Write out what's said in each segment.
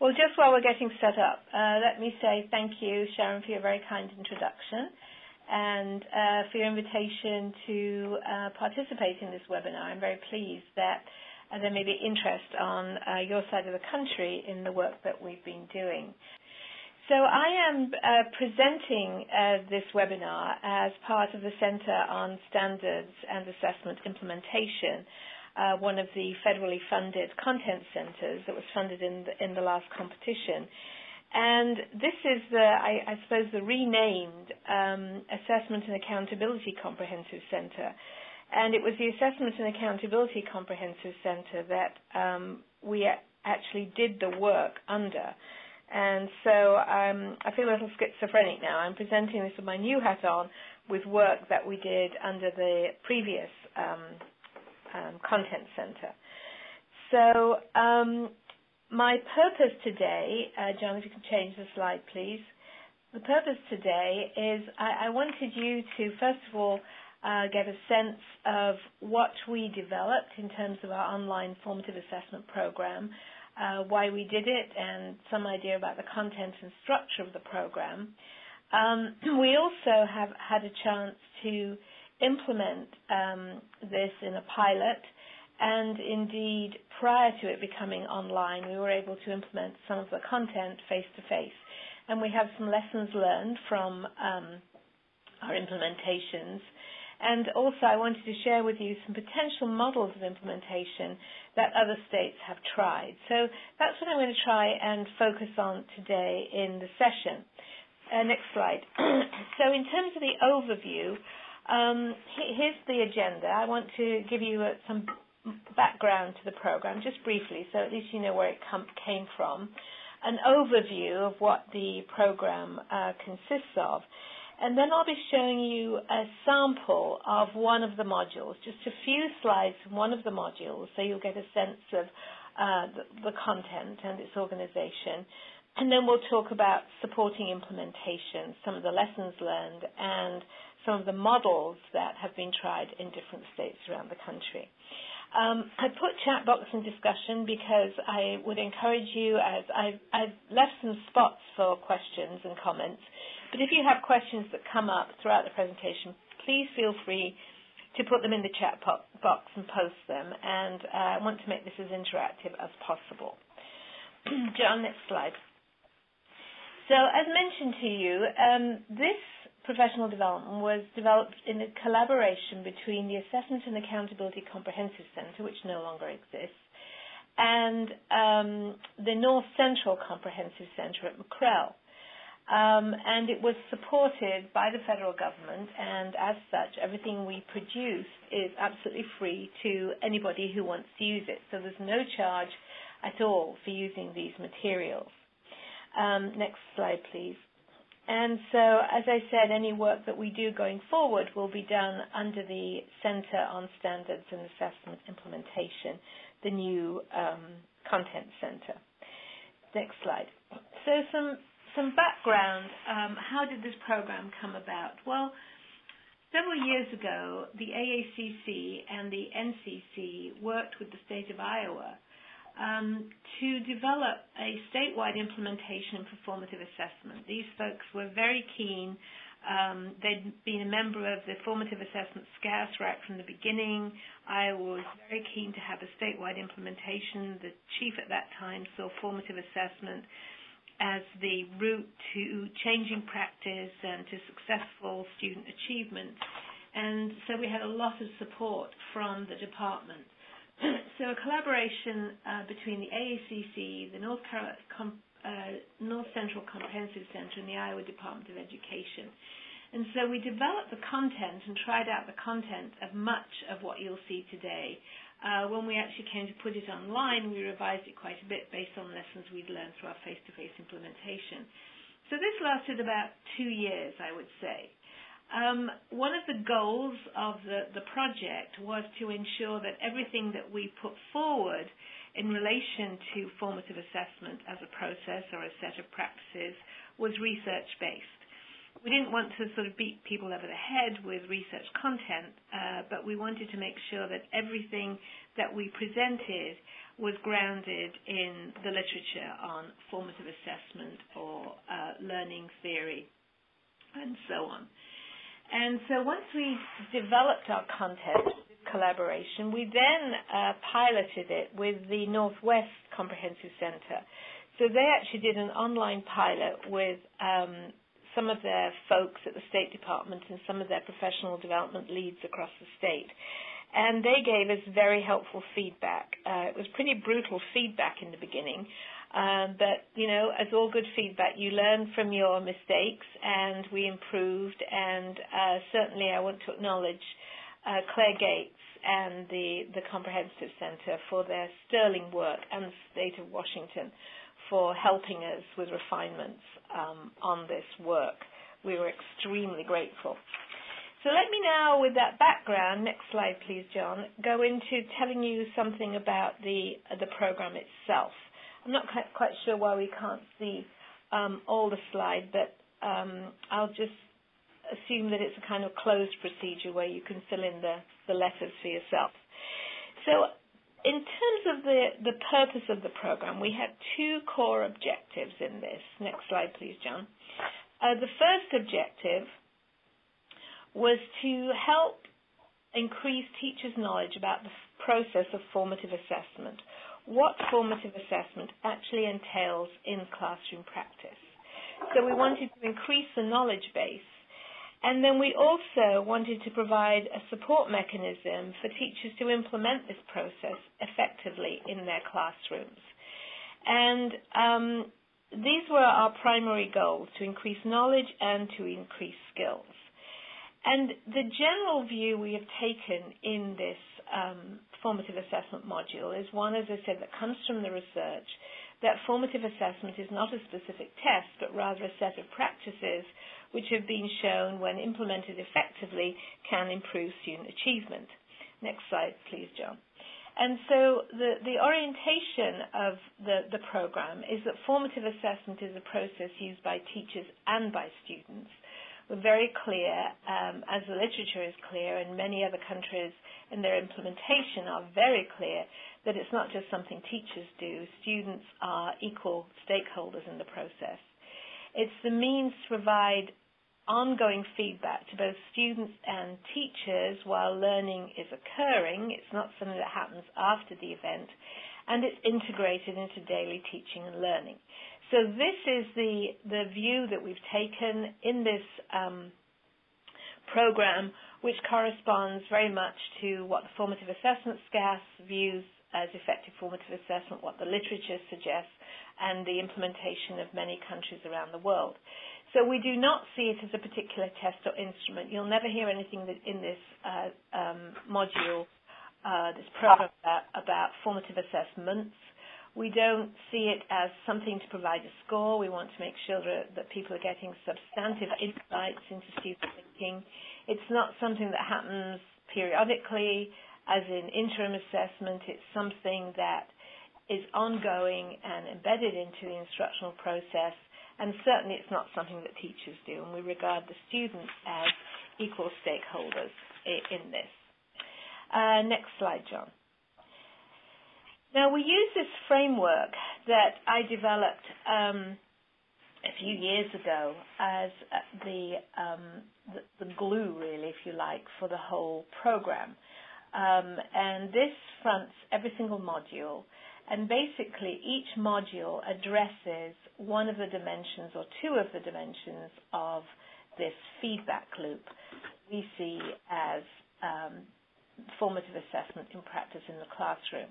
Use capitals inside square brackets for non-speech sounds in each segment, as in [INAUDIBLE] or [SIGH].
Well, just while we're getting set up, uh, let me say thank you, Sharon, for your very kind introduction and uh, for your invitation to uh, participate in this webinar. I'm very pleased that uh, there may be interest on uh, your side of the country in the work that we've been doing. So I am uh, presenting this webinar as part of the Center on Standards and Assessment Implementation uh, one of the federally funded content centers that was funded in the, in the last competition. And this is the, I, I suppose, the renamed um, Assessment and Accountability Comprehensive Center. And it was the Assessment and Accountability Comprehensive Center that um, we actually did the work under. And so um, I feel a little schizophrenic now. I'm presenting this with my new hat on with work that we did under the previous um, um, content center. So um, my purpose today, uh, John, if you can change the slide, please. The purpose today is I, I wanted you to, first of all, uh, get a sense of what we developed in terms of our online formative assessment program, uh, why we did it, and some idea about the content and structure of the program. Um, [CLEARS THROAT] we also have had a chance to implement um, this in a pilot. And indeed, prior to it becoming online, we were able to implement some of the content face to face. And we have some lessons learned from um, our implementations. And also, I wanted to share with you some potential models of implementation that other states have tried. So that's what I'm going to try and focus on today in the session. Uh, next slide. [CLEARS THROAT] so, in terms of the overview, um, here's the agenda. I want to give you uh, some background to the program, just briefly, so at least you know where it com- came from. An overview of what the program uh, consists of. And then I'll be showing you a sample of one of the modules, just a few slides from one of the modules, so you'll get a sense of uh, the, the content and its organization. And then we'll talk about supporting implementation, some of the lessons learned, and some of the models that have been tried in different states around the country. Um, I put chat box in discussion because I would encourage you, as I've, I've, left some spots for questions and comments, but if you have questions that come up throughout the presentation, please feel free to put them in the chat box and post them, and uh, I want to make this as interactive as possible. [CLEARS THROAT] John, next slide. So, as mentioned to you, um, this professional development was developed in a collaboration between the Assessment and Accountability Comprehensive Center, which no longer exists, and um, the North Central Comprehensive Center at McREL. Um, and it was supported by the federal government, and as such, everything we produce is absolutely free to anybody who wants to use it. So there's no charge at all for using these materials. Um, next slide, please. And so, as I said, any work that we do going forward will be done under the Center on Standards and Assessment Implementation, the new um, content center. Next slide. So some some background. Um, how did this program come about? Well, several years ago, the AACC and the NCC worked with the state of Iowa um, to develop a statewide implementation of formative assessment. These folks were very keen. Um, they'd been a member of the Formative Assessment SCASS right from the beginning. I was very keen to have a statewide implementation. The chief at that time saw formative assessment as the route to changing practice and to successful student achievement. And so we had a lot of support from the department. [LAUGHS] so a collaboration uh, between the AACC, the North, Com- uh, North Central Comprehensive Center, and the Iowa Department of Education. And so we developed the content and tried out the content of much of what you'll see today. Uh, when we actually came to put it online, we revised it quite a bit based on lessons we'd learned through our face-to-face implementation. So this lasted about two years, I would say. Um, one of the goals of the, the project was to ensure that everything that we put forward in relation to formative assessment as a process or a set of practices was research based. We didn't want to sort of beat people over the head with research content, uh, but we wanted to make sure that everything that we presented was grounded in the literature on formative assessment or uh, learning theory and so on. And so once we developed our content collaboration, we then uh, piloted it with the Northwest Comprehensive Center. So they actually did an online pilot with um, some of their folks at the State Department and some of their professional development leads across the state and they gave us very helpful feedback. Uh, it was pretty brutal feedback in the beginning, um, but you know, as all good feedback, you learn from your mistakes, and we improved. And uh, certainly, I want to acknowledge uh, Claire Gates and the the Comprehensive Center for their sterling work, and the state of Washington for helping us with refinements um, on this work. We were extremely grateful. So let me now, with that background, next slide please, John, go into telling you something about the the program itself. I'm not quite, quite sure why we can't see um, all the slide, but um, I'll just assume that it's a kind of cloze procedure where you can fill in the, the letters for yourself. So in terms of the, the purpose of the program, we had two core objectives in this. Next slide, please, John. Uh, the first objective was to help increase teachers' knowledge about the process of formative assessment, what formative assessment actually entails in classroom practice. So we wanted to increase the knowledge base. And then we also wanted to provide a support mechanism for teachers to implement this process effectively in their classrooms. And um, these were our primary goals to increase knowledge and to increase skills. And the general view we have taken in this um, formative assessment module is one, as I said, that comes from the research that formative assessment is not a specific test, but rather a set of practices which have been shown, when implemented effectively, can improve student achievement. Next slide, please, John. And so the, the orientation of the, the program is that formative assessment is a process used by teachers and by students we're very clear, um, as the literature is clear, and many other countries in their implementation are very clear, that it's not just something teachers do. Students are equal stakeholders in the process. It's the means to provide ongoing feedback to both students and teachers while learning is occurring. It's not something that happens after the event, and it's integrated into daily teaching and learning. So this is the, the view that we've taken in this um, program, which corresponds very much to what the formative assessment SCASS views as effective formative assessment, what the literature suggests, and the implementation of many countries around the world. So we do not see it as a particular test or instrument. You'll never hear anything in this uh, um, module, uh, this program about, about formative assessments. We don't see it as something to provide a score. We want to make sure that, that people are getting substantive insights into student thinking. It's not something that happens periodically, as in interim assessment. It's something that is ongoing and embedded into the instructional process, and certainly it's not something that teachers do, and we regard the students as equal stakeholders in this. Uh, next slide, John. Now, we use this framework that I developed um, a few years ago as uh, the, um, the, the glue, really, if you like, for the whole program. Um, and this fronts every single module. And basically, each module addresses one of the dimensions or two of the dimensions of this feedback loop we see as um, formative assessment in practice in the classroom.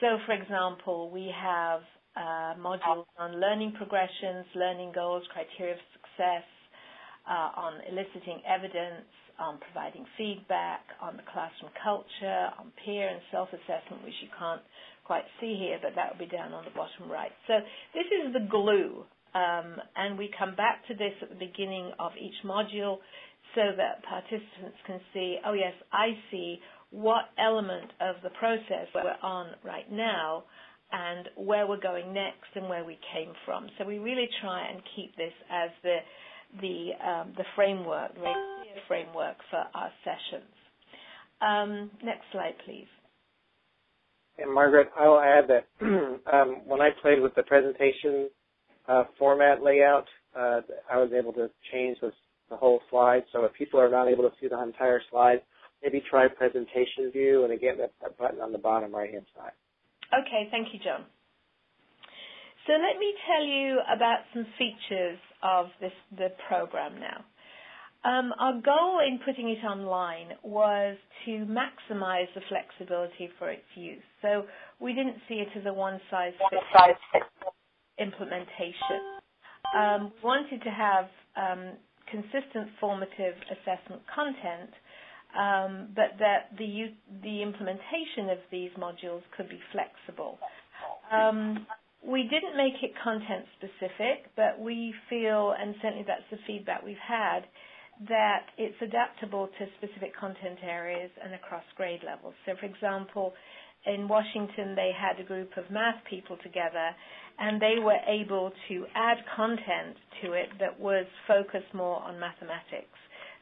So, for example, we have uh, modules on learning progressions, learning goals, criteria of success, uh, on eliciting evidence, on providing feedback, on the classroom culture, on peer and self-assessment, which you can't quite see here, but that will be down on the bottom right. So this is the glue, um, and we come back to this at the beginning of each module so that participants can see, oh yes, I see what element of the process we're on right now and where we're going next and where we came from. So we really try and keep this as the the um, the framework, the framework for our sessions. Um, next slide, please. And Margaret, I will add that [CLEARS THROAT] um, when I played with the presentation uh, format layout, uh, I was able to change the, the whole slide. So if people are not able to see the entire slide, maybe try presentation view and again that, that button on the bottom right hand side. Okay, thank you, John. So let me tell you about some features of this the program now. Um, our goal in putting it online was to maximize the flexibility for its use. So we didn't see it as a one-size-fits-all implementation. Um, we wanted to have um, consistent formative assessment content, um, but that the, the implementation of these modules could be flexible. Um, we didn't make it content specific, but we feel, and certainly that's the feedback we've had, that it's adaptable to specific content areas and across grade levels. So, for example, in Washington, they had a group of math people together, and they were able to add content to it that was focused more on mathematics,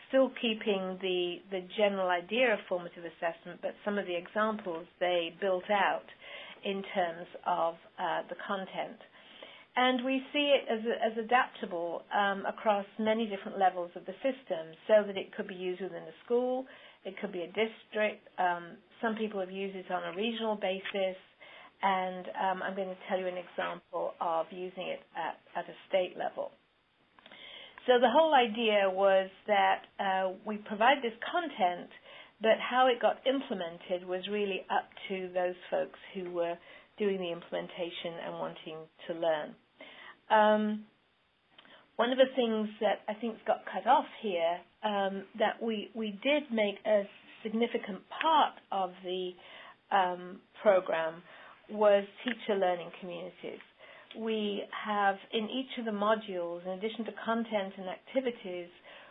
still keeping the, the general idea of formative assessment, but some of the examples they built out in terms of uh, the content. And we see it as, as adaptable um, across many different levels of the system so that it could be used within a school, it could be a district. Um, some people have used it on a regional basis, and um, I'm going to tell you an example of using it at, at a state level. So the whole idea was that uh, we provide this content, but how it got implemented was really up to those folks who were doing the implementation and wanting to learn. Um, one of the things that I think got cut off here um, that we we did make a significant part of the um, program was teacher learning communities. We have in each of the modules, in addition to content and activities,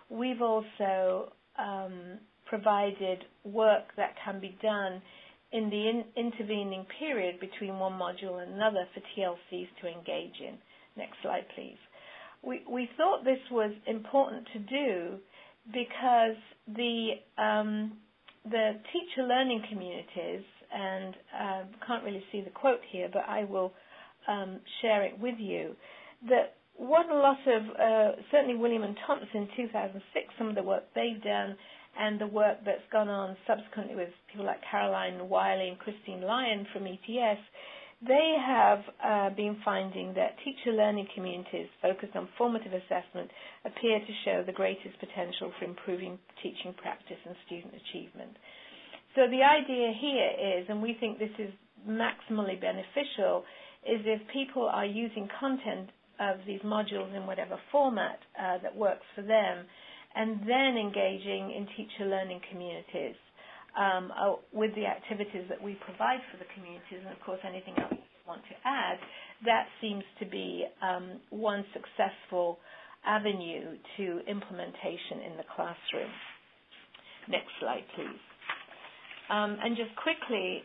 we've also um, provided work that can be done in the in- intervening period between one module and another for TLCs to engage in. Next slide, please. We, we thought this was important to do because the um, the teacher learning communities, and uh, can't really see the quote here, but I will um, share it with you. That what a lot of uh, certainly Wiliam and Thompson in 2006, some of the work they've done, and the work that's gone on subsequently with people like Caroline Wylie and Christine Lyon from ETS they have uh, been finding that teacher learning communities focused on formative assessment appear to show the greatest potential for improving teaching practice and student achievement. So the idea here is, and we think this is maximally beneficial, is if people are using content of these modules in whatever format uh, that works for them, and then engaging in teacher learning communities um, uh, with the activities that we provide for the communities, and of course anything else you want to add, that seems to be um, one successful avenue to implementation in the classroom. Next slide, please. Um, and just quickly,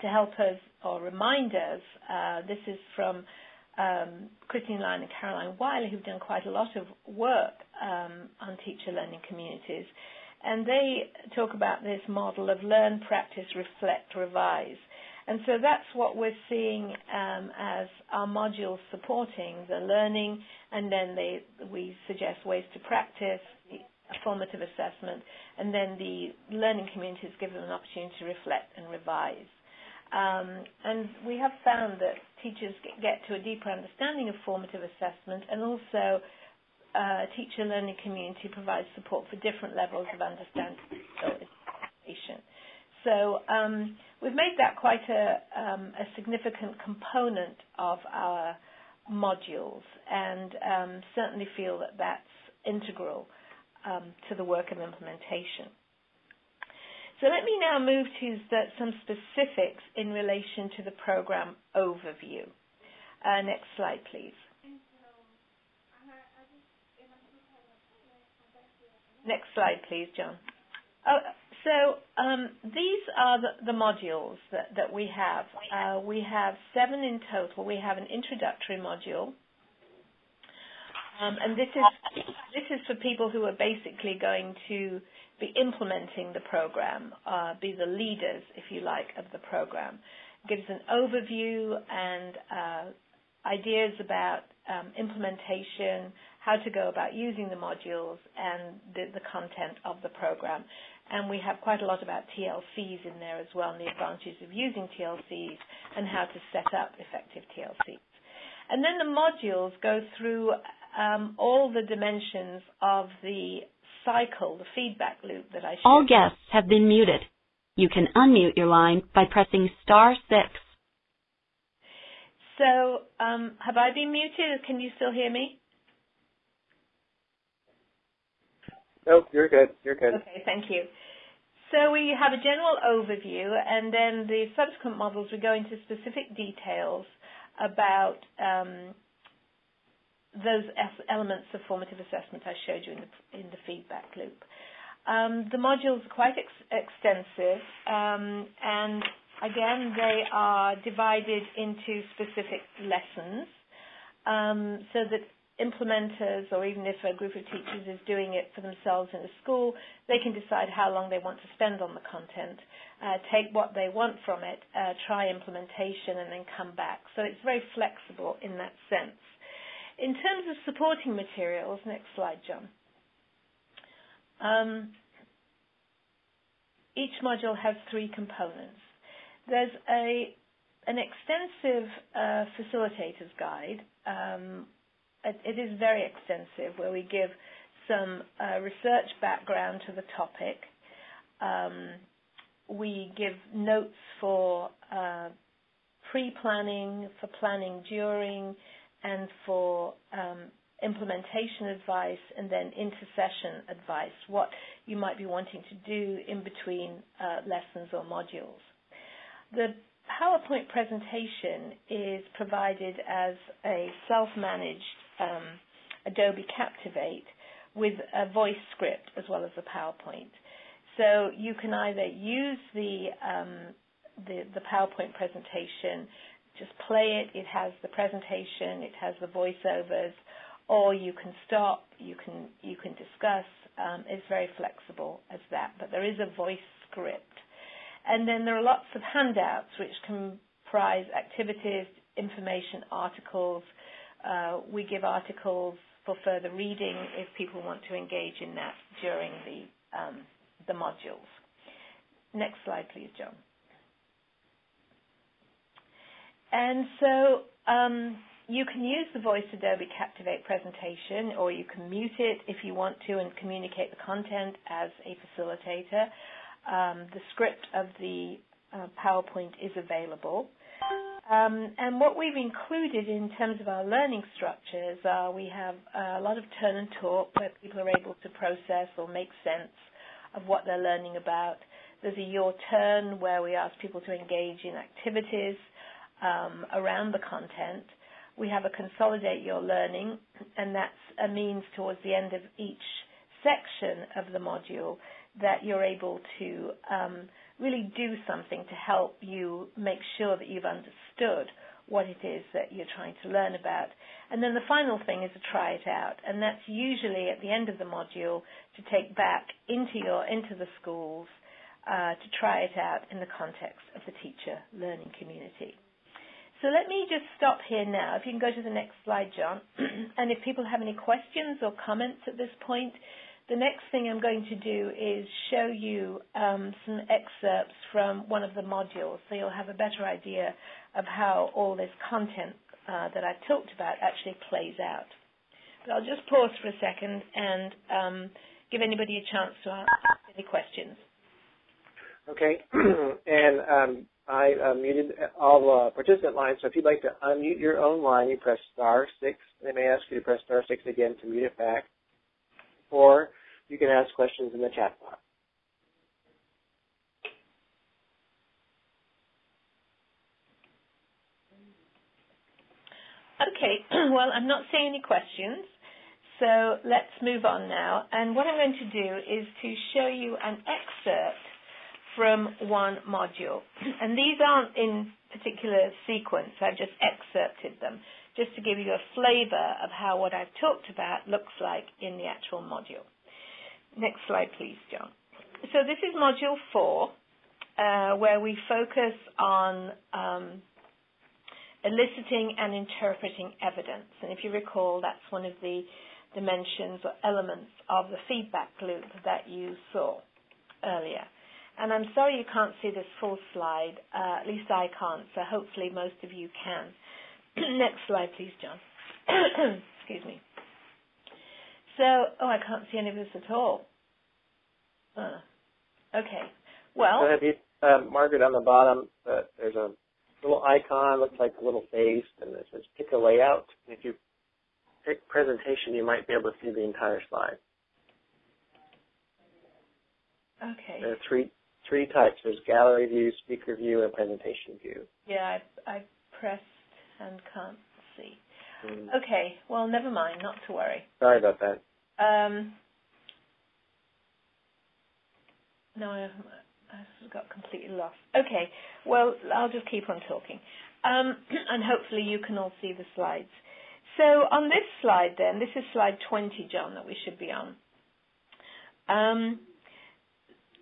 to help us or remind us, uh, this is from um, Christine Lyon and Caroline Wylie, who've done quite a lot of work um, on teacher learning communities. And they talk about this model of learn, practice, reflect, revise. And so that's what we're seeing um, as our modules supporting the learning, and then they, we suggest ways to practice, formative assessment, and then the learning communities give them an opportunity to reflect and revise. Um, and we have found that teachers get to a deeper understanding of formative assessment and also uh, teacher learning community provides support for different levels of understanding. So um, we've made that quite a, um, a, significant component of our modules and um, certainly feel that that's integral um, to the work of implementation. So let me now move to some specifics in relation to the program overview. Uh, next slide, please. Next slide, please, John. Oh, so um, these are the, the modules that, that, we have. Uh, we have seven in total. We have an introductory module. Um, and this is this is for people who are basically going to be implementing the program, uh, be the leaders, if you like, of the program. Gives an overview and uh, ideas about um, implementation, how to go about using the modules, and the, the content of the program. And we have quite a lot about TLCs in there as well, and the advantages of using TLCs and how to set up effective TLCs. And then the modules go through um, all the dimensions of the cycle, the feedback loop that I showed. All guests have been muted. You can unmute your line by pressing star six. So, um, have I been muted? Can you still hear me? Nope, you're good. You're good. Okay, thank you. So we have a general overview, and then the subsequent models we go into specific details about um, those elements of formative assessment I showed you in the, in the feedback loop. Um, the modules are quite ex- extensive, um, and again, they are divided into specific lessons um, so that implementers, or even if a group of teachers is doing it for themselves in a school, they can decide how long they want to spend on the content, uh, take what they want from it, uh, try implementation, and then come back. So it's very flexible in that sense. In terms of supporting materials, next slide, John. Um, each module has three components. There's a an extensive uh, facilitator's guide. Um, it, it is very extensive, where we give some uh, research background to the topic. Um, we give notes for uh, pre-planning, for planning during, and for um, implementation advice and then intercession advice, what you might be wanting to do in between uh, lessons or modules. The PowerPoint presentation is provided as a self-managed um, Adobe Captivate with a voice script as well as a PowerPoint. So you can either use the, um, the, the PowerPoint presentation just play it. It has the presentation, it has the voiceovers, or you can stop, you can you can discuss. Um, it's very flexible as that, but there is a voice script, and then there are lots of handouts which comprise activities, information, articles. Uh, we give articles for further reading if people want to engage in that during the um, the modules. Next slide, please, John. And so um, you can use the Voice Adobe Captivate presentation, or you can mute it if you want to and communicate the content as a facilitator. Um, the script of the uh, PowerPoint is available. Um, and what we've included in terms of our learning structures are we have a lot of turn and talk where people are able to process or make sense of what they're learning about. There's a your turn where we ask people to engage in activities um, around the content. We have a consolidate your learning, and that's a means towards the end of each section of the module that you're able to um, really do something to help you make sure that you've understood what it is that you're trying to learn about. And then the final thing is to try it out, and that's usually at the end of the module to take back into your into the schools uh, to try it out in the context of the teacher learning community. So let me just stop here now. If you can go to the next slide, John. [CLEARS THROAT] and if people have any questions or comments at this point, the next thing I'm going to do is show you um, some excerpts from one of the modules so you'll have a better idea of how all this content uh, that I've talked about actually plays out. But I'll just pause for a second and um, give anybody a chance to ask any questions. Okay. [CLEARS THROAT] and um, I uh, muted all uh, participant lines, so if you'd like to unmute your own line, you press star six. They may ask you to press star six again to mute it back. Or you can ask questions in the chat box. Okay, [CLEARS THROAT] well, I'm not seeing any questions, so let's move on now. And what I'm going to do is to show you an excerpt from one module. [CLEARS THROAT] And these aren't in particular sequence, I've just excerpted them just to give you a flavor of how what I've talked about looks like in the actual module. Next slide, please, John. So this is module four, uh, where we focus on um, eliciting and interpreting evidence. And if you recall, that's one of the dimensions or elements of the feedback loop that you saw earlier. And I'm sorry you can't see this full slide. Uh, at least I can't, so hopefully most of you can. [CLEARS THROAT] Next slide, please, John. [CLEARS THROAT] Excuse me. So, oh, I can't see any of this at all. Uh, okay. Well. So have you, uh, Margaret, on the bottom, uh, there's a little icon, looks like a little face, and it says pick a layout. If you pick presentation, you might be able to see the entire slide. Okay. There are three three types. There's gallery view, speaker view, and presentation view. Yeah, I, I pressed and can't see. Mm. Okay, well, never mind, not to worry. Sorry about that. Um, no, I, I got completely lost. Okay, well, I'll just keep on talking. Um, [CLEARS THROAT] and hopefully you can all see the slides. So on this slide then, this is slide 20, John, that we should be on. Um,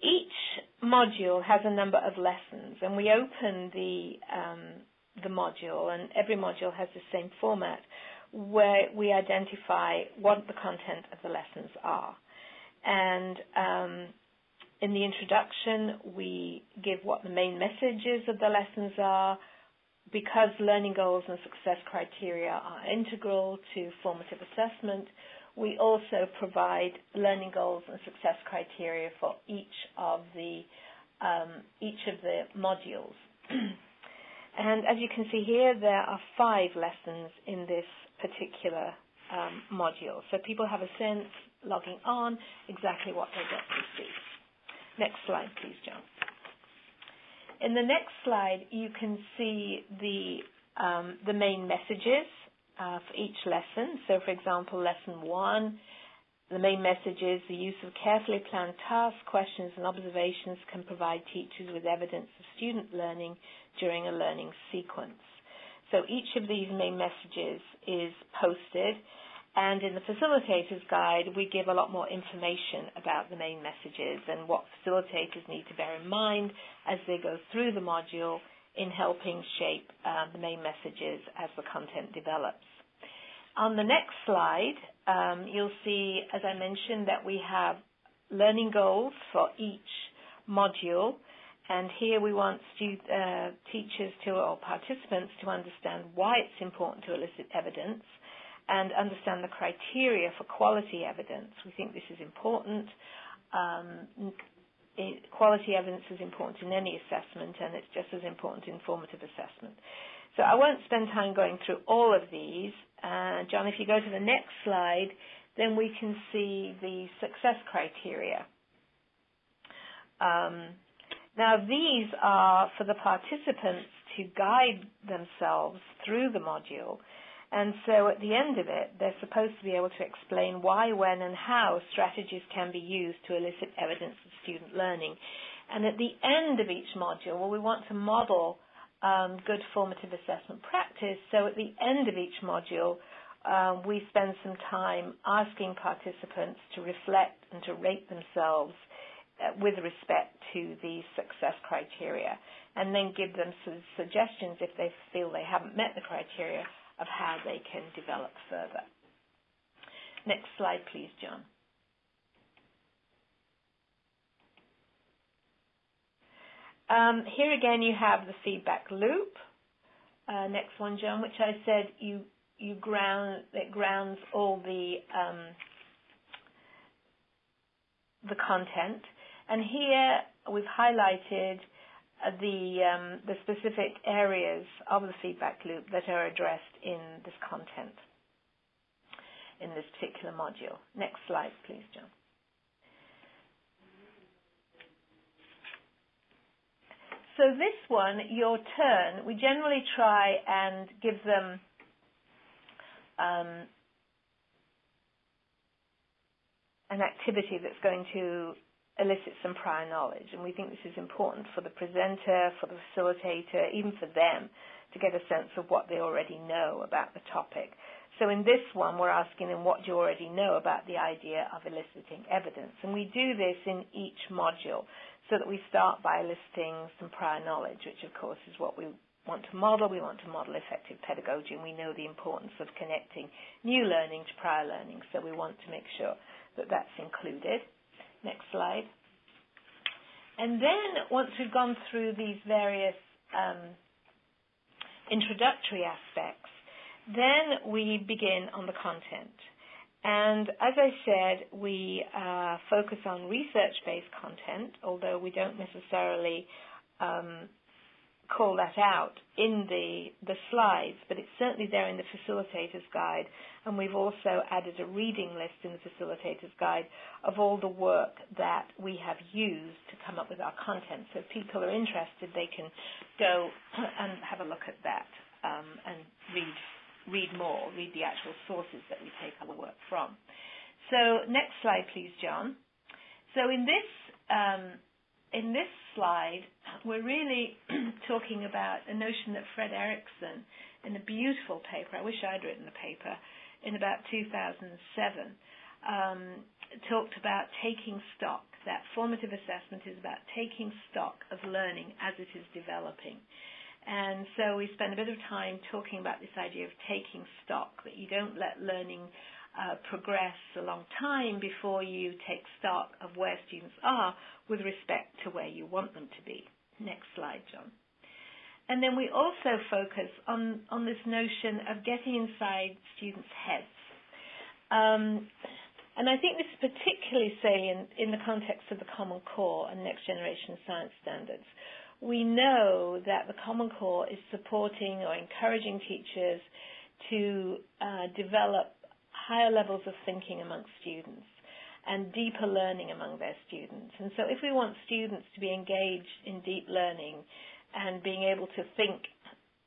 each module has a number of lessons, and we open the um, the module, and every module has the same format, where we identify what the content of the lessons are. And um, in the introduction, we give what the main messages of the lessons are, because learning goals and success criteria are integral to formative assessment, we also provide learning goals and success criteria for each of the um, each of the modules. [CLEARS THROAT] and as you can see here, there are five lessons in this particular um, module. So people have a sense, logging on, exactly what they get to see. Next slide, please, John. In the next slide, you can see the um, the main messages uh, for each lesson. So, for example, lesson one, the main message is the use of carefully planned tasks, questions, and observations can provide teachers with evidence of student learning during a learning sequence. So each of these main messages is posted and in the facilitator's guide, we give a lot more information about the main messages and what facilitators need to bear in mind as they go through the module in helping shape uh, the main messages as the content develops. On the next slide, um, you'll see, as I mentioned, that we have learning goals for each module. And here we want uh, teachers to, or participants to understand why it's important to elicit evidence and understand the criteria for quality evidence. We think this is important. Um, quality evidence is important in any assessment, and it's just as important in formative assessment. So I won't spend time going through all of these. Uh, John, if you go to the next slide, then we can see the success criteria. Um, now, these are for the participants to guide themselves through the module and so at the end of it, they're supposed to be able to explain why, when, and how strategies can be used to elicit evidence of student learning. And at the end of each module, well, we want to model um, good formative assessment practice. So at the end of each module, um, we spend some time asking participants to reflect and to rate themselves uh, with respect to the success criteria, and then give them some suggestions if they feel they haven't met the criteria of how they can develop further. Next slide, please, John. Um, here again, you have the feedback loop. Uh, next one, John, which I said you you ground it grounds all the um, the content, and here we've highlighted the um, the specific areas of the feedback loop that are addressed in this content in this particular module. Next slide, please, John. So this one, your turn, we generally try and give them um, an activity that's going to elicit some prior knowledge. And we think this is important for the presenter, for the facilitator, even for them to get a sense of what they already know about the topic. So in this one, we're asking them what do you already know about the idea of eliciting evidence. And we do this in each module so that we start by eliciting some prior knowledge, which of course is what we want to model. We want to model effective pedagogy, and we know the importance of connecting new learning to prior learning, so we want to make sure that that's included. Next slide. And then once we've gone through these various um, introductory aspects, then we begin on the content. And as I said, we uh, focus on research-based content, although we don't necessarily um, call that out in the, the slides, but it's certainly there in the facilitator's guide. And we've also added a reading list in the facilitator's guide of all the work that we have used to come up with our content. So if people are interested, they can go [CLEARS THROAT] and have a look at that um, and read read more, read the actual sources that we take our work from. So next slide, please, John. So in this um, in this slide, we're really [CLEARS THROAT] talking about a notion that Fred Erickson, in a beautiful paper, I wish I'd written the paper, in about 2007, um, talked about taking stock. That formative assessment is about taking stock of learning as it is developing. And so we spend a bit of time talking about this idea of taking stock, that you don't let learning uh, progress a long time before you take stock of where students are with respect to where you want them to be. Next slide, John. And then we also focus on, on this notion of getting inside students' heads. Um, and I think this is particularly salient in the context of the Common Core and next generation science standards. We know that the Common Core is supporting or encouraging teachers to uh, develop higher levels of thinking amongst students and deeper learning among their students. And so if we want students to be engaged in deep learning and being able to think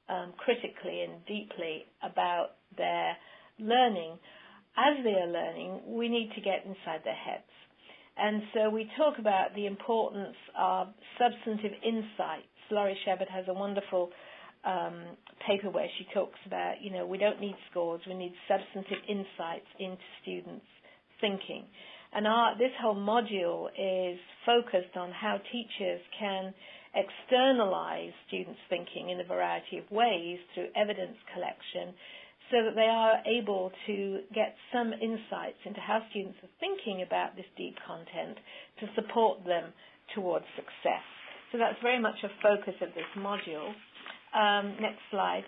um, critically and deeply about their learning, as they are learning, we need to get inside their heads. And so we talk about the importance of substantive insights. Lorrie Shepard has a wonderful um, paper where she talks about, you know, we don't need scores, we need substantive insights into students' thinking. And our, this whole module is focused on how teachers can externalize students' thinking in a variety of ways through evidence collection so that they are able to get some insights into how students are thinking about this deep content to support them towards success. So that's very much a focus of this module. Um, next slide.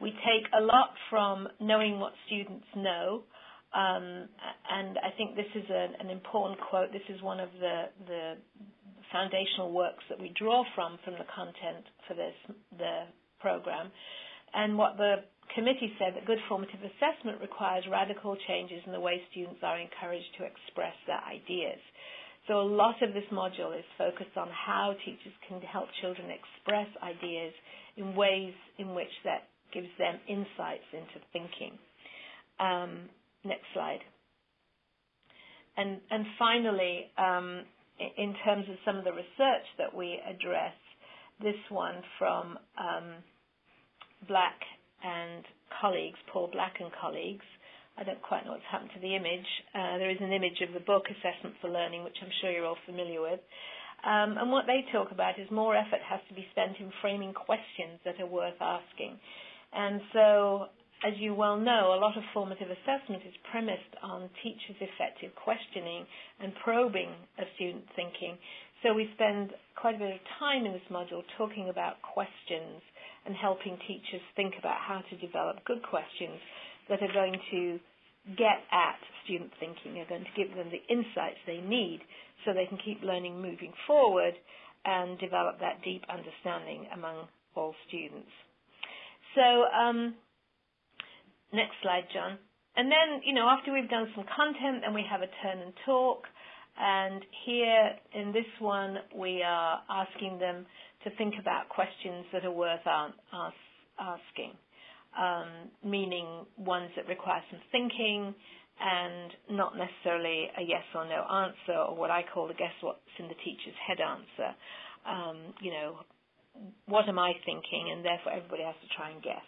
We take a lot from knowing what students know, um, and I think this is an, an, important quote. This is one of the, the foundational works that we draw from from the content for this the program. And what the committee said that good formative assessment requires radical changes in the way students are encouraged to express their ideas. So a lot of this module is focused on how teachers can help children express ideas in ways in which that gives them insights into thinking. Um, next slide. And, and finally, um, in terms of some of the research that we address, this one from um, Black and colleagues, Paul Black and colleagues, I don't quite know what's happened to the image. Uh, there is an image of the book Assessment for Learning, which I'm sure you're all familiar with. Um, and what they talk about is more effort has to be spent in framing questions that are worth asking. And so, as you well know, a lot of formative assessment is premised on teachers' effective questioning and probing of student thinking. So we spend quite a bit of time in this module talking about questions and helping teachers think about how to develop good questions that are going to get at student thinking, are going to give them the insights they need so they can keep learning moving forward and develop that deep understanding among all students. So, um, next slide, John. And then, you know, after we've done some content, then we have a turn and talk. And here in this one, we are asking them to think about questions that are worth asking. Um, meaning ones that require some thinking and not necessarily a yes or no answer, or what I call the guess what's in the teacher's head answer. Um, you know, what am I thinking? And therefore, everybody has to try and guess.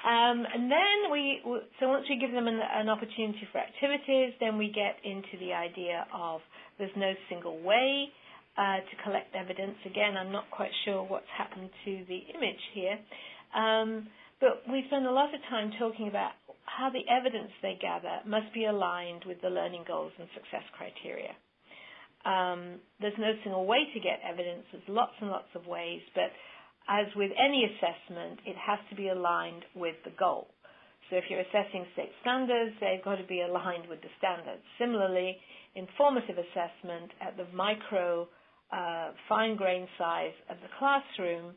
Um, and then we, so once we give them an, an, opportunity for activities, then we get into the idea of there's no single way uh, to collect evidence. Again, I'm not quite sure what's happened to the image here. Um, but we spend a lot of time talking about how the evidence they gather must be aligned with the learning goals and success criteria. Um, there's no single way to get evidence. There's lots and lots of ways, but as with any assessment, it has to be aligned with the goal. So if you're assessing state standards, they've got to be aligned with the standards. Similarly, informative assessment at the micro uh, fine grain size of the classroom,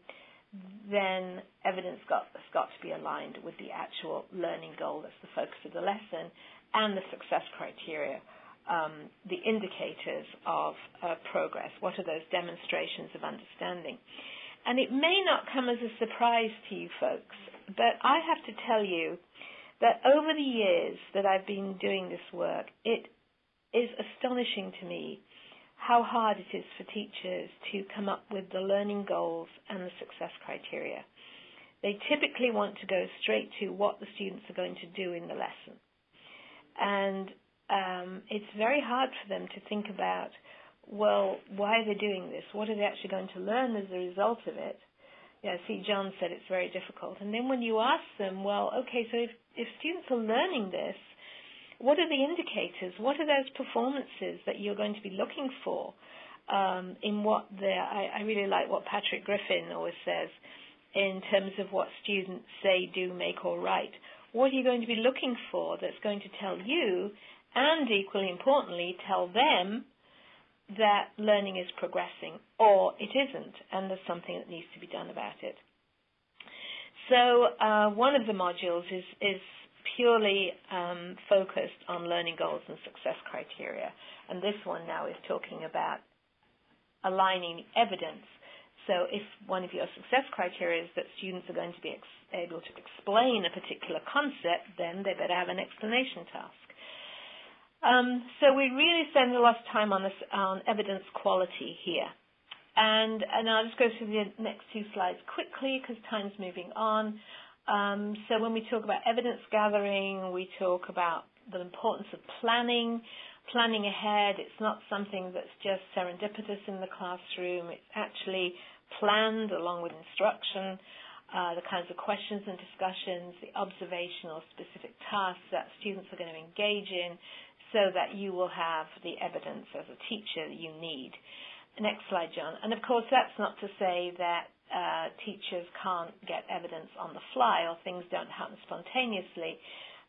then evidence got, has got to be aligned with the actual learning goal that's the focus of the lesson and the success criteria, um, the indicators of uh, progress. What are those demonstrations of understanding? And it may not come as a surprise to you folks, but I have to tell you that over the years that I've been doing this work, it is astonishing to me how hard it is for teachers to come up with the learning goals and the success criteria. They typically want to go straight to what the students are going to do in the lesson. And um, it's very hard for them to think about, well, why are they doing this? What are they actually going to learn as a result of it? Yeah, see, John said it's very difficult. And then when you ask them, well, okay, so if, if students are learning this, what are the indicators? What are those performances that you're going to be looking for um, in what the, I, I really like what Patrick Griffin always says in terms of what students say, do, make, or write. What are you going to be looking for that's going to tell you, and equally importantly, tell them that learning is progressing or it isn't, and there's something that needs to be done about it. So uh, one of the modules is, is purely um, focused on learning goals and success criteria. And this one now is talking about aligning evidence. So if one of your success criteria is that students are going to be ex- able to explain a particular concept, then they better have an explanation task. Um, so we really spend a lot of time on this on evidence quality here. And, and I'll just go through the next two slides quickly because time's moving on. Um, so when we talk about evidence gathering, we talk about the importance of planning, planning ahead. It's not something that's just serendipitous in the classroom. It's actually planned along with instruction, uh, the kinds of questions and discussions, the observational specific tasks that students are going to engage in so that you will have the evidence as a teacher that you need. Next slide, John. And of course, that's not to say that uh, teachers can't get evidence on the fly or things don't happen spontaneously.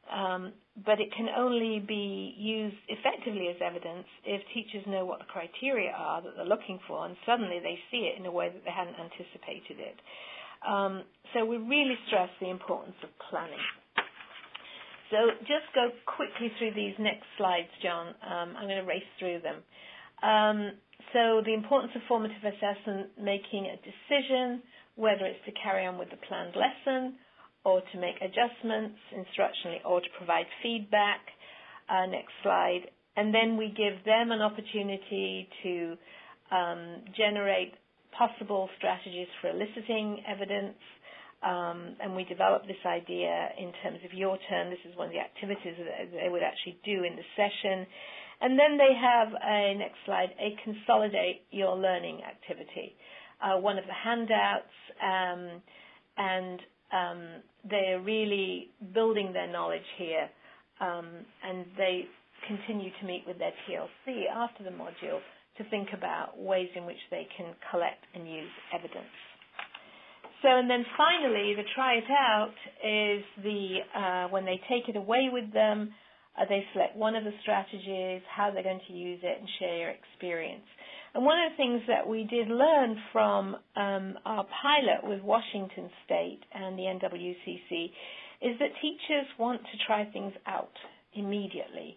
Um, but it can only be used effectively as evidence if teachers know what the criteria are that they're looking for and suddenly they see it in a way that they hadn't anticipated it. Um, so we really stress the importance of planning. So just go quickly through these next slides, John. Um, I'm going to race through them. Um, so the importance of formative assessment, making a decision whether it's to carry on with the planned lesson or to make adjustments instructionally or to provide feedback. Uh, next slide. And then we give them an opportunity to um, generate possible strategies for eliciting evidence. Um, and we develop this idea in terms of your turn. This is one of the activities that they would actually do in the session. And then they have a, next slide, a consolidate your learning activity. Uh, one of the handouts, um, and um, they're really building their knowledge here, um, and they continue to meet with their TLC after the module to think about ways in which they can collect and use evidence. So, and then finally, the try it out is the uh, when they take it away with them, uh, they select one of the strategies, how they're going to use it, and share your experience. And one of the things that we did learn from um, our pilot with Washington State and the NWCC is that teachers want to try things out immediately.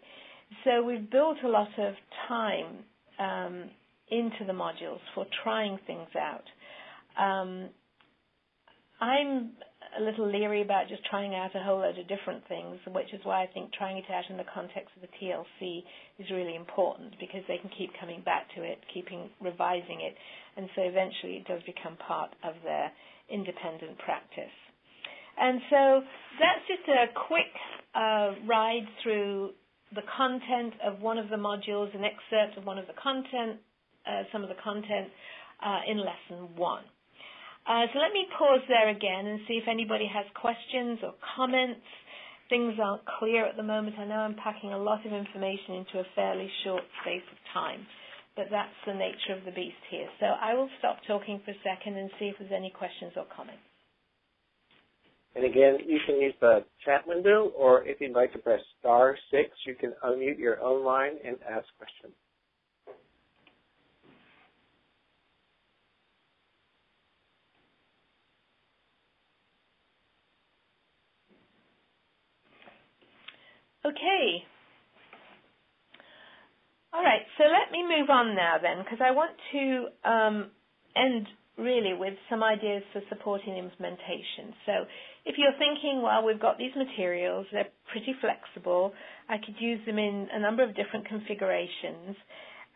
So we've built a lot of time um, into the modules for trying things out. Um, I'm a little leery about just trying out a whole load of different things, which is why I think trying it out in the context of the TLC is really important because they can keep coming back to it, keeping revising it, and so eventually it does become part of their independent practice. And so that's just a quick uh, ride through the content of one of the modules, an excerpt of one of the content, uh, some of the content uh, in lesson one. Uh, so let me pause there again and see if anybody has questions or comments. Things aren't clear at the moment. I know I'm packing a lot of information into a fairly short space of time, but that's the nature of the beast here. So I will stop talking for a second and see if there's any questions or comments. And again, you can use the chat window, or if you'd like to press star six, you can unmute your own line and ask questions. Okay. All right, so let me move on now then, because I want to um, end really with some ideas for supporting implementation. So if you're thinking, well, we've got these materials, they're pretty flexible, I could use them in a number of different configurations,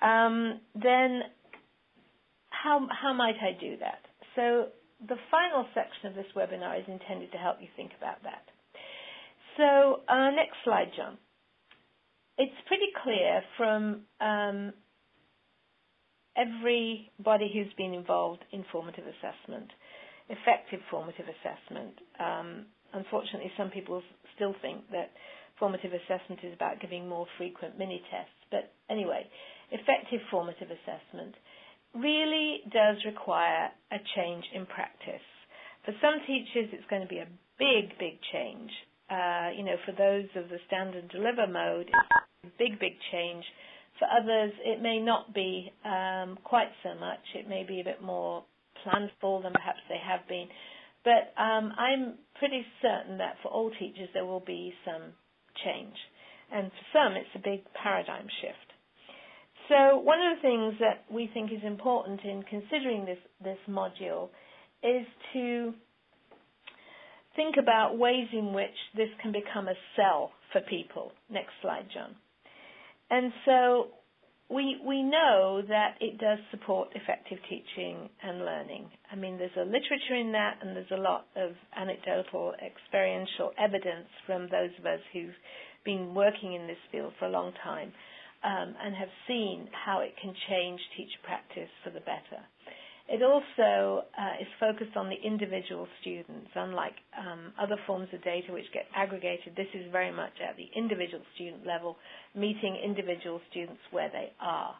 um, then how, how might I do that? So the final section of this webinar is intended to help you think about that. So uh, next slide, John. It's pretty clear from um, everybody who's been involved in formative assessment, effective formative assessment. Um, unfortunately, some people still think that formative assessment is about giving more frequent mini tests. But anyway, effective formative assessment really does require a change in practice. For some teachers, it's going to be a big, big change uh, you know, for those of the stand and deliver mode, it's a big, big change. For others, it may not be um, quite so much. It may be a bit more planful than perhaps they have been. But um, I'm pretty certain that for all teachers there will be some change. And for some, it's a big paradigm shift. So one of the things that we think is important in considering this, this module is to think about ways in which this can become a sell for people. Next slide, John. And so we we know that it does support effective teaching and learning. I mean, there's a literature in that, and there's a lot of anecdotal, experiential evidence from those of us who've been working in this field for a long time um, and have seen how it can change teacher practice for the better. It also uh, is focused on the individual students, unlike um, other forms of data which get aggregated. This is very much at the individual student level, meeting individual students where they are.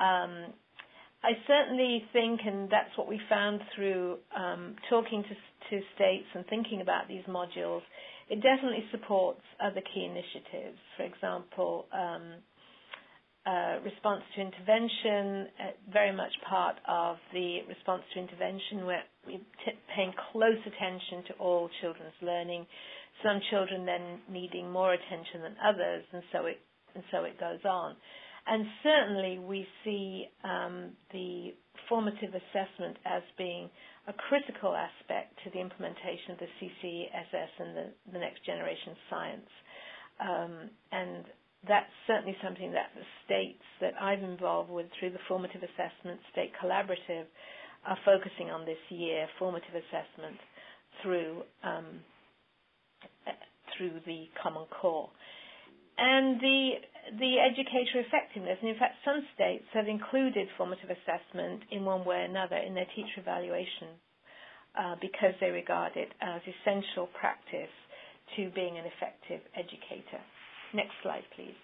Um, I certainly think, and that's what we found through um, talking to, to states and thinking about these modules, it definitely supports other key initiatives. For example, um, uh, response to intervention, uh, very much part of the response to intervention where we're t- paying close attention to all children's learning, some children then needing more attention than others, and so it, and so it goes on. And certainly we see um, the formative assessment as being a critical aspect to the implementation of the CCSS and the, the next generation science. Um, and that's certainly something that the states that I've involved with through the formative assessment state collaborative are focusing on this year, formative assessment through um, through the Common Core. And the the educator effectiveness, and in fact some states have included formative assessment in one way or another in their teacher evaluation uh, because they regard it as essential practice to being an effective educator. Next slide, please.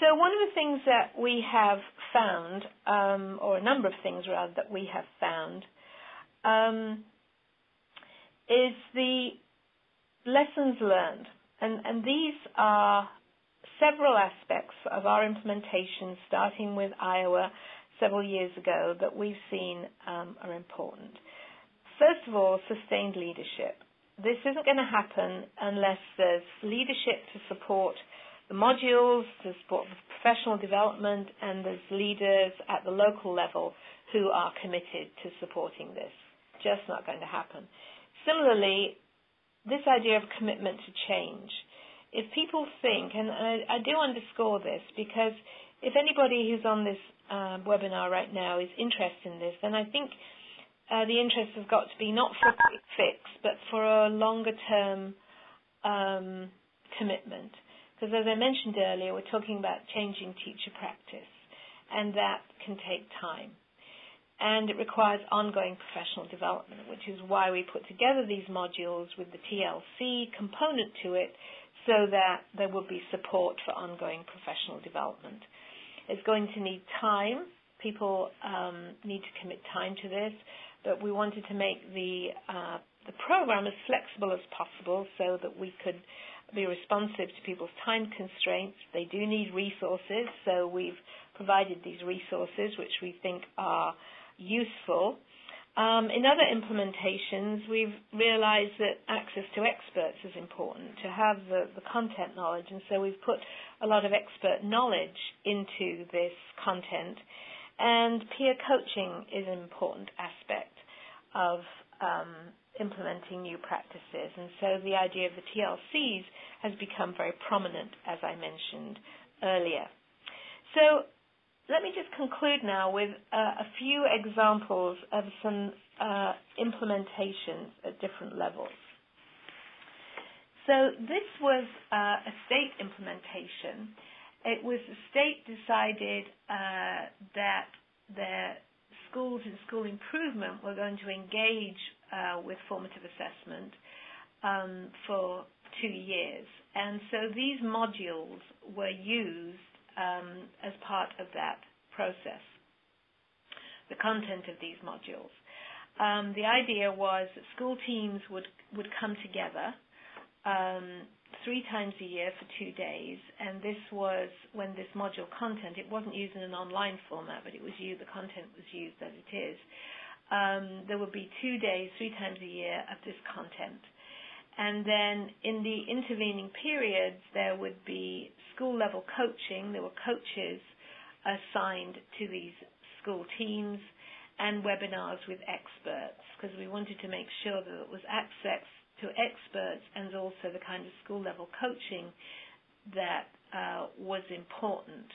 So one of the things that we have found, um, or a number of things rather that we have found, um, is the lessons learned, and, and these are several aspects of our implementation, starting with Iowa several years ago, that we've seen um, are important. First of all, sustained leadership this isn't going to happen unless there's leadership to support the modules to support the professional development, and there's leaders at the local level who are committed to supporting this. Just not going to happen. Similarly, this idea of commitment to change. If people think, and I, I do underscore this because if anybody who's on this uh, webinar right now is interested in this, then I think uh, the interest has got to be not for a quick fix, but for a longer term um, commitment. Because as I mentioned earlier, we're talking about changing teacher practice, and that can take time. And it requires ongoing professional development, which is why we put together these modules with the TLC component to it so that there will be support for ongoing professional development. It's going to need time. People um, need to commit time to this, but we wanted to make the uh, the program as flexible as possible so that we could be responsive to people's time constraints. They do need resources, so we've provided these resources which we think are useful. Um, in other implementations, we've realized that access to experts is important, to have the, the content knowledge, and so we've put a lot of expert knowledge into this content. And peer coaching is an important aspect of um, implementing new practices. And so the idea of the TLCs has become very prominent, as I mentioned earlier. So let me just conclude now with uh, a few examples of some uh, implementations at different levels. So this was uh, a state implementation. It was the state decided uh, that the schools and school improvement were going to engage uh, with formative assessment um, for two years. And so these modules were used um, as part of that process, the content of these modules. Um, the idea was that school teams would, would come together um, three times a year for two days, and this was when this module content, it wasn't used in an online format, but it was used, the content was used as it is um, there would be two days, three times a year of this content. And then in the intervening periods, there would be school level coaching. There were coaches assigned to these school teams and webinars with experts because we wanted to make sure that it was access to experts and also the kind of school level coaching that uh, was important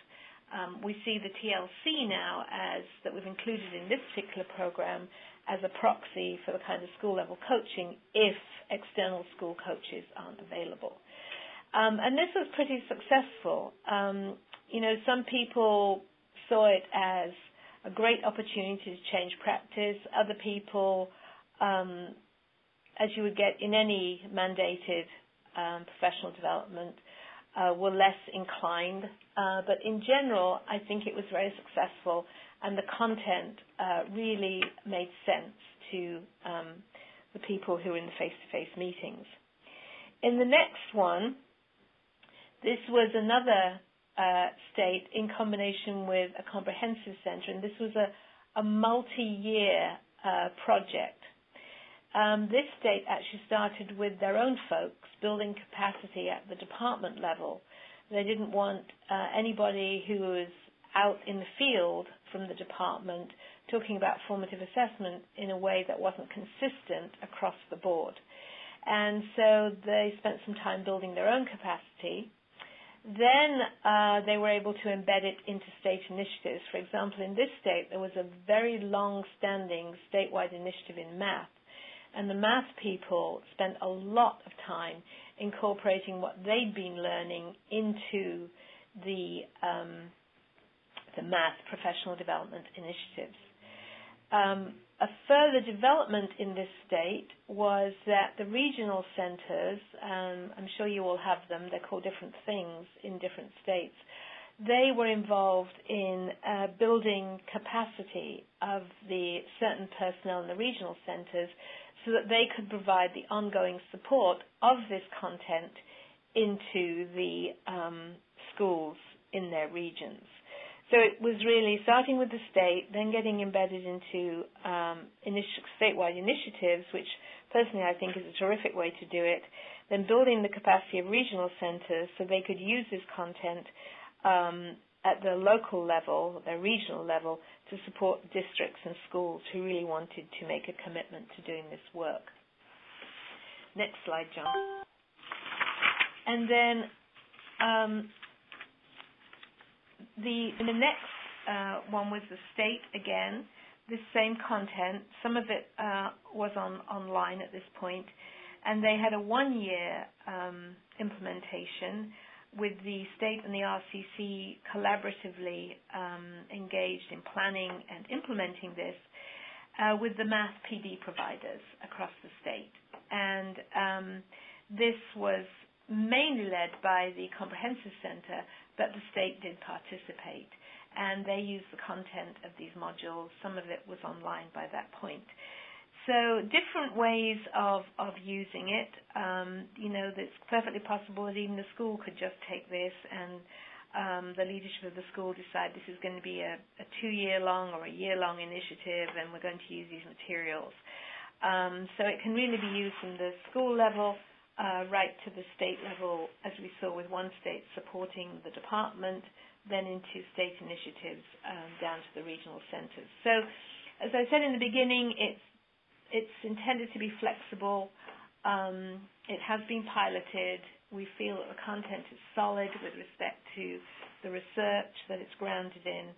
um, we see the TLC now as that we've included in this particular program as a proxy for the kind of school level coaching if external school coaches aren't available. Um, and this was pretty successful. Um, you know, some people saw it as a great opportunity to change practice. Other people, um, as you would get in any mandated um, professional development, uh, were less inclined. Uh, but in general, I think it was very successful, and the content uh, really made sense to um, the people who were in the face-to-face meetings. In the next one, this was another uh, state in combination with a comprehensive center, and this was a, a multi-year uh, project um, this state actually started with their own folks building capacity at the department level. They didn't want uh, anybody who was out in the field from the department talking about formative assessment in a way that wasn't consistent across the board. And so they spent some time building their own capacity. Then uh, they were able to embed it into state initiatives. For example, in this state, there was a very long standing statewide initiative in math and the math people spent a lot of time incorporating what they'd been learning into the um, the math professional development initiatives. Um, a further development in this state was that the regional centers, um, I'm sure you all have them, they're called different things in different states, they were involved in uh, building capacity of the certain personnel in the regional centers so that they could provide the ongoing support of this content into the um, schools in their regions. So it was really starting with the state, then getting embedded into um, initi- statewide initiatives, which personally I think is a terrific way to do it, then building the capacity of regional centers so they could use this content um, at the local level, the regional level, to support districts and schools who really wanted to make a commitment to doing this work. Next slide, John. And then um, the the next uh, one was the state again. This same content, some of it uh, was on online at this point, and they had a one-year um, implementation with the state and the RCC collaboratively um, engaged in planning and implementing this uh, with the math PD providers across the state. And um, this was mainly led by the Comprehensive Center, but the state did participate. And they used the content of these modules. Some of it was online by that point. So different ways of, of using it. Um, you know, it's perfectly possible that even the school could just take this and um, the leadership of the school decide this is going to be a, a two-year long or a year-long initiative and we're going to use these materials. Um, so it can really be used from the school level uh, right to the state level, as we saw with one state supporting the department, then into state initiatives um, down to the regional centers. So as I said in the beginning, it's it's intended to be flexible. Um, it has been piloted. We feel that the content is solid with respect to the research that it's grounded in.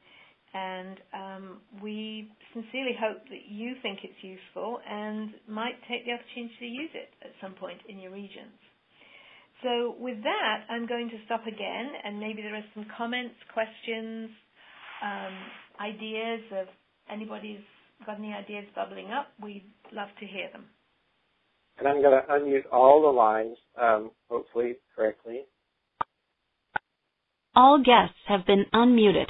And um, we sincerely hope that you think it's useful and might take the opportunity to use it at some point in your regions. So with that, I'm going to stop again, and maybe there are some comments, questions, um, ideas of anybody's got any ideas bubbling up, we'd love to hear them. And I'm going to unmute all the lines, um, hopefully correctly. All guests have been unmuted.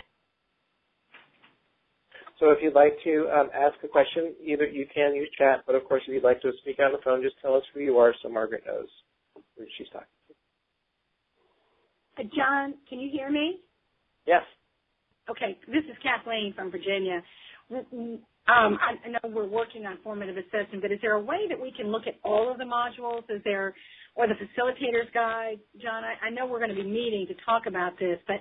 So if you'd like to um, ask a question, either you can use chat, but of course if you'd like to speak on the phone, just tell us who you are so Margaret knows who she's talking to. Uh, John, can you hear me? Yes. Okay, this is Kathleen from Virginia. Um, I, I know we're working on formative assessment, but is there a way that we can look at all of the modules? Is there, or the facilitator's guide? John, I, I know we're going to be meeting to talk about this, but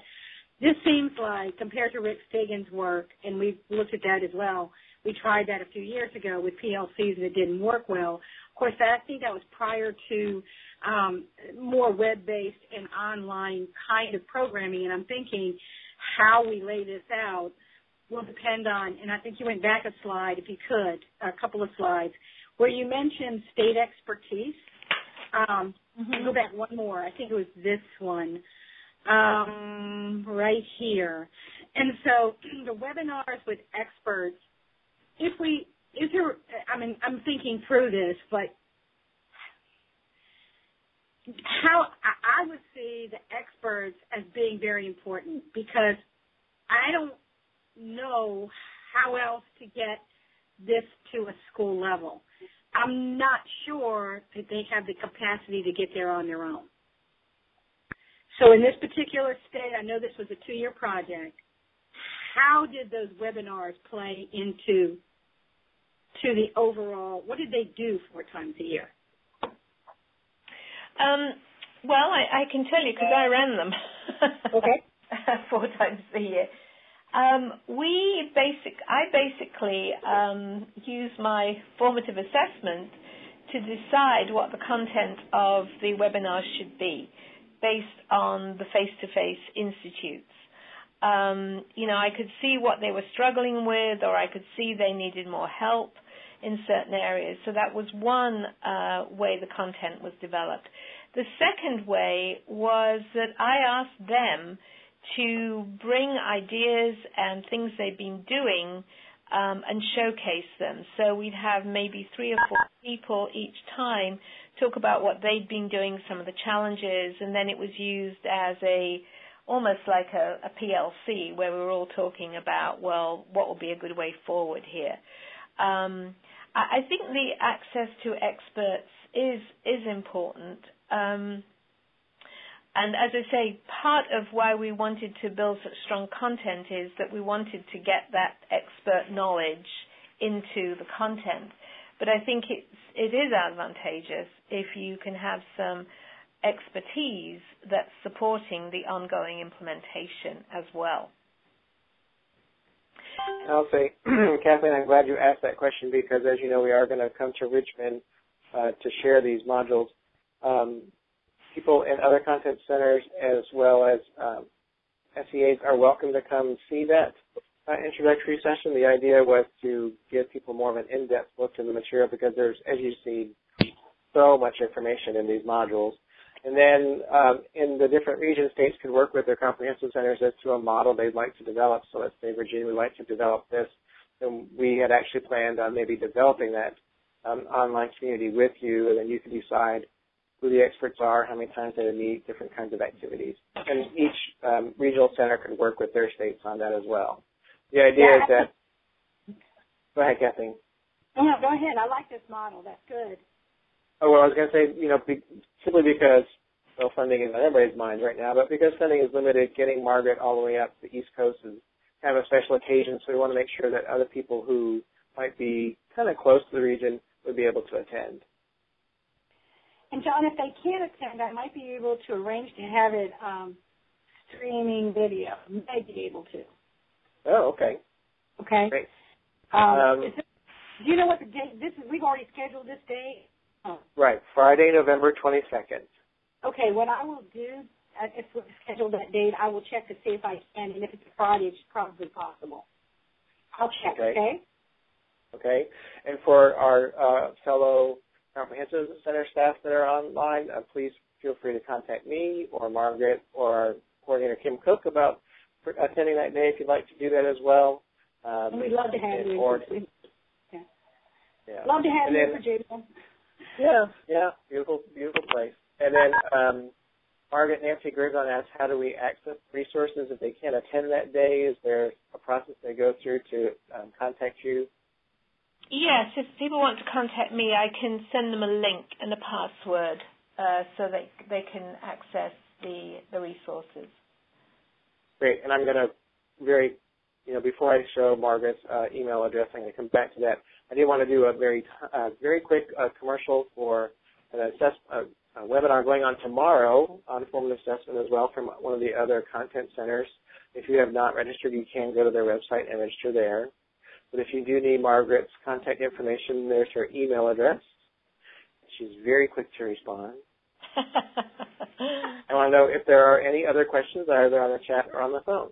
this seems like compared to Rick Stiggins' work, and we've looked at that as well. We tried that a few years ago with PLCs and it didn't work well. Of course, that, I think that was prior to um, more web-based and online kind of programming, and I'm thinking how we lay this out will depend on, and I think you went back a slide, if you could, a couple of slides, where you mentioned state expertise. Um, mm-hmm. Go back one more. I think it was this one, um, right here. And so [CLEARS THROAT] the webinars with experts, if we, is there, I mean, I'm thinking through this, but how I would see the experts as being very important because I don't know how else to get this to a school level. I'm not sure that they have the capacity to get there on their own. So in this particular state, I know this was a two-year project. How did those webinars play into to the overall? What did they do four times a year? Um, well, I, I can tell you because I ran them. okay. [LAUGHS] four times a year. Um, we basic, I basically um, use my formative assessment to decide what the content of the webinar should be, based on the face-to-face institutes. Um, you know, I could see what they were struggling with, or I could see they needed more help in certain areas. So that was one uh, way the content was developed. The second way was that I asked them to bring ideas and things they've been doing um, and showcase them. So we'd have maybe three or four people each time talk about what they'd been doing, some of the challenges, and then it was used as a almost like a, a PLC where we were all talking about, well, what would be a good way forward here. Um, I, I think the access to experts is is important. Um, and as I say, part of why we wanted to build such strong content is that we wanted to get that expert knowledge into the content. But I think it's, it is advantageous if you can have some expertise that's supporting the ongoing implementation as well. I'll [CLEARS THROAT] say, Kathleen, I'm glad you asked that question because, as you know, we are going to come to Richmond uh, to share these modules. Um, people in other content centers as well as um, SEAs are welcome to come see that uh, introductory session. The idea was to give people more of an in-depth look in the material because there's, as you see, so much information in these modules. And then um, in the different regions, states could work with their comprehensive centers as to a model they'd like to develop. So let's say Virginia would like to develop this, and we had actually planned on maybe developing that um, online community with you, and then you could decide who the experts are, how many times they meet, different kinds of activities. And each um, regional center could work with their states on that as well. The idea yeah, is that. Go ahead, Kathleen. No, go ahead. I like this model. That's good. Oh well, I was going to say, you know, be, simply because well, funding is on everybody's mind right now, but because funding is limited, getting Margaret all the way up to the East Coast is kind of a special occasion. So we want to make sure that other people who might be kind of close to the region would be able to attend. And John, if they can't attend, I might be able to arrange to have it um, streaming video. May be able to. Oh, okay. Okay. Great. Um, um, do you know what the date? This is. We've already scheduled this date. Oh. Right, Friday, November twenty second. Okay. What I will do, uh, if we schedule that date, I will check to see if I can, and if it's Friday, it's probably possible. I'll check. Okay. Okay. okay? And for our uh, fellow comprehensive center staff that are online, uh, please feel free to contact me or Margaret or our coordinator Kim Cook about attending that day if you'd like to do that as well. Um, we'd love to have you. Or, yeah. yeah. Love to have and you, then, Virginia. Yeah, yeah, beautiful, beautiful place. And then um, Margaret Nancy Gergon asks, how do we access resources if they can't attend that day? Is there a process they go through to um, contact you? Yes, if people want to contact me, I can send them a link and a password uh, so they they can access the the resources. Great, and I'm going to very, you know, before I show Margaret's uh, email address, I'm going to come back to that. I did want to do a very uh, very quick uh, commercial for an assess, uh, a webinar going on tomorrow on formative assessment as well from one of the other content centers. If you have not registered, you can go to their website and register there. But if you do need Margaret's contact information, there's her email address. She's very quick to respond. [LAUGHS] I want to know if there are any other questions either on the chat or on the phone.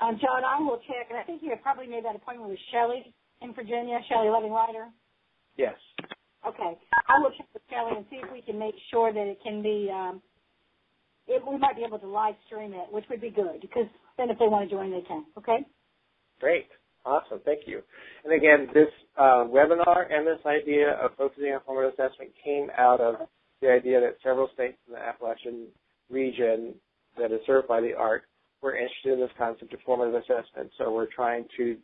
Um, John, I will check, and I think you have probably made that appointment with Shelley in Virginia, Shelley Loving Ryder. Yes. Okay, I will check with Shelley and see if we can make sure that it can be um, it, we might be able to live stream it, which would be good because then if they want to join, they can. Okay. Great. Awesome. Thank you. And again, this uh, webinar and this idea of focusing on formative assessment came out of the idea that several states in the Appalachian region that is served by the ARC were interested in this concept of formative assessment. So we're trying to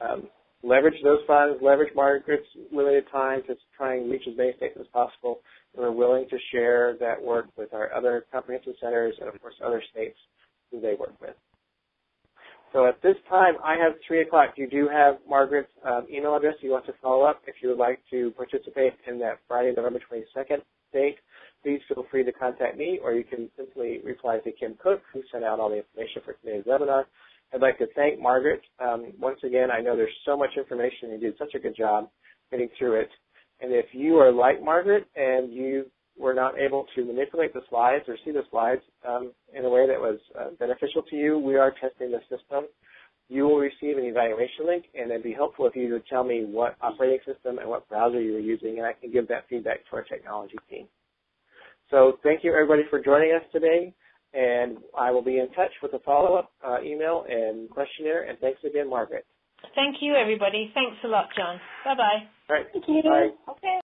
um, leverage those funds, leverage Margaret's limited time to try and reach as many states as possible, we're willing to share that work with our other comprehensive centers and, of course, other states who they work with. So at this time, I have 3 o'clock. You do have Margaret's um, email address. You want to follow up if you would like to participate in that Friday, November 22nd date. Please feel free to contact me, or you can simply reply to Kim Cook, who sent out all the information for today's webinar. I'd like to thank Margaret. Um, once again, I know there's so much information. You did such a good job getting through it. And if you are like Margaret and you were not able to manipulate the slides or see the slides um, in a way that was uh, beneficial to you, we are testing the system. You will receive an evaluation link, and it'd be helpful if you would tell me what operating system and what browser you were using, and I can give that feedback to our technology team. So thank you, everybody, for joining us today, and I will be in touch with a follow-up uh, email and questionnaire, and thanks again, Margaret. Thank you, everybody. Thanks a lot, John. Bye-bye. All right. Thank you. Bye. Okay.